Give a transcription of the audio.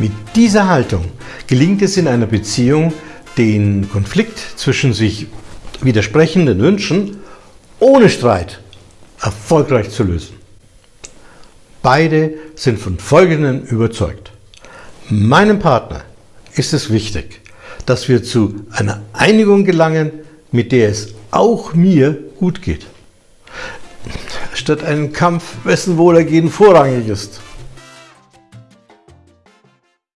Mit dieser Haltung gelingt es in einer Beziehung, den Konflikt zwischen sich widersprechenden Wünschen ohne Streit erfolgreich zu lösen. Beide sind von Folgendem überzeugt. Meinem Partner ist es wichtig, dass wir zu einer Einigung gelangen, mit der es auch mir gut geht. Statt einen Kampf, wessen Wohlergehen vorrangig ist.